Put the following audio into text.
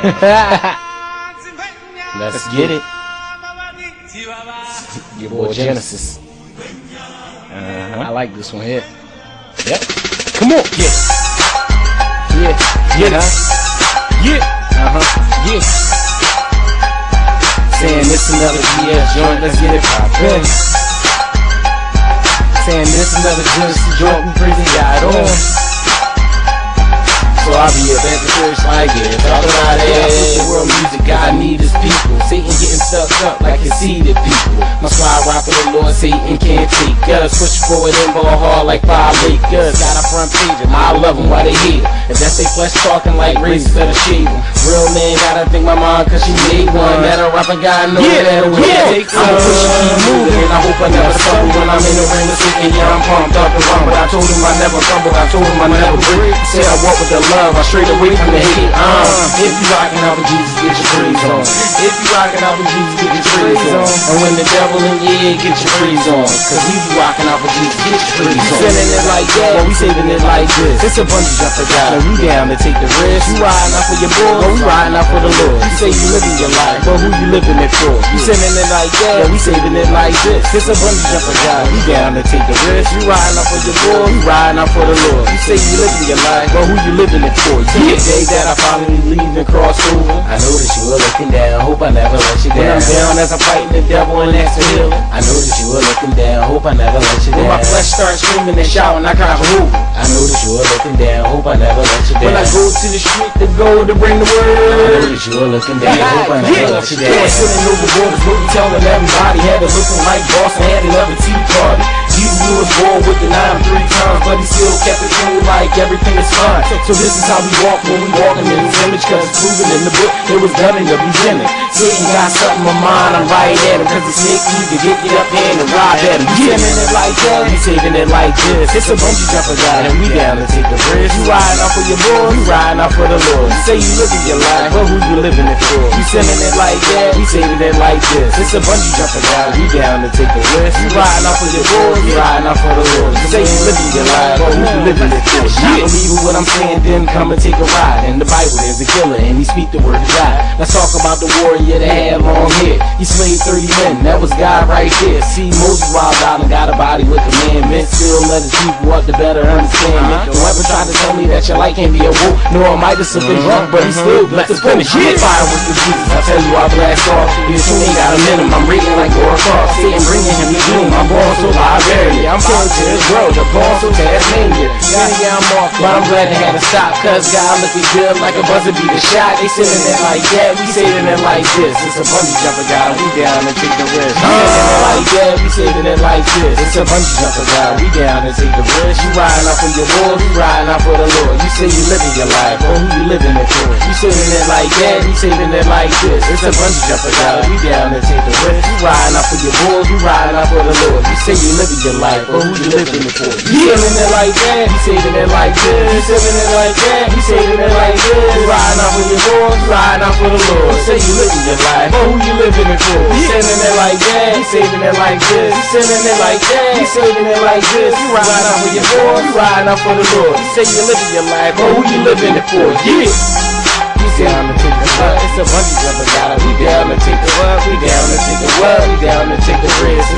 Let's get it. Your boy Genesis. Uh-huh. I like this one here. Yep. Come on. Yeah. Yeah. Yeah. huh? Yeah. Uh-huh. Yeah. Saying this another GS joint, let's get it poppin'. Saying this another Genesis joint, we prison got on. So I be up at the church like it. Talk about it. The world music God need his people. Satan getting stuck up like conceited people. My slide rock for the Lord, Satan can't take us. Push forward and ball hard like five Lakers. Got a front page, and I love them while they hate. If that's they flesh talking like better shave 'em. Real man gotta thank my mom cause she made one. That a rapper guy know Yeah, that a yeah. take I'ma push keep moving. I never stumble when I'm in the ring with Satan. Yeah, I'm pumped up and. But I told him I never fumble. I told him I never break. Said I walk with the love. I straight away from the hate. Uh, if you rockin' out with Jesus, get your praise on. If you rockin' out with Jesus, get your praise on. And when the devil in your ear, get your praise on. Cause we be rockin' out with Jesus, get your praise on. Sending it like that, well, we saving it like this. It's a bungee jumper guy, and we down to take the risk. You riding out for your boy, well, we riding out for the Lord. You say you living your life, but who you living it for? You sending it like that, yeah, we saving it like this. It's bungee jumper guy, we down to take the risk. You riding out for your boy, we riding out for the Lord. You say you living your life, but who you living it for? Yeah, the day that I finally leave and cross over. I know that you were looking down, hope I never let you down. When I'm down as I'm fighting the devil and ask for healing. I know that you were looking down, hope I never let you down. When my flesh starts screaming and shouting, I for move. I know that you were looking down, hope I never let you down. When I go to the street to go to bring the word. I know that you were looking down, hope I never let you down. Yeah, sitting over borders, what we telling everybody. Had it looking like still kept it true like everything is fine. So this is how we walk when we walking in his image, cause it's proven in the book it was done in the beginning. Satan got something in mind, I'm right at him, cause it's sneaky to get it up in and rob at him. You sending it like that, you saving it like this. It's a bungee jumper guy, and we down to take the risk. You riding off for your boy, you riding off for the Lord. You say you living your life, but who you living it for? You sending it like that, we saving it like this. It's a bungee jumper guy, we down to take the risk. You riding off for your boy, you riding off for the Lord. You say you living your life, but who you living it for? Not believing what I'm saying, then come and take a ride. In the Bible, there's a killer, and he speak the word of God. Let's talk about the warrior that had long hair. He slayed 30 men, that was God right there. See, Moses wild out and got a body with a man, commandments. Still let his people up to better understand it. Don't ever try to tell me that your life can't be a wolf. No, I might have been drunk, but he still blessed to finish. I'm on fire with the Jesus. I tell you, I blast off. You ain't got a minimum. I'm reading like Laura Croft. Sitting bringing him the doom. I'm born so I'm to this world. I'm born so Tasmania. Yeah, yeah, I'm off, but I'm glad they to stop. Cause God looking good like a buzzer beat a shot. They sitting it like that. We saving it like this. It's a bungee jumper guy. We down and take the risk. We saving it like that. We saving it like this. It's a bungee jumper guy. We down and take the risk. You riding out for your boy. You riding out for the Lord. You say you living your life, but who you living it for? You saving it like that. You saving it like this. It's a bungee jumper guy. We down and take the risk. You riding out for your boy. You riding out for the Lord. You say you living your life, but who you living it for? You saving it like that. You saving it like this. You saving it like that. You saving it like this. You riding out for your. You riding out for the Lord. You say you living your life, but who you living it for? You saving it like that. You saving it like this. You saving it like that. You saving it like this. You riding out for your boy. You riding out for the Lord. You say you living your life, but who you living it for? Yeah. To take the what? It's a bungee jumper got We down to take the what? We down to take the what? We down to take the risk.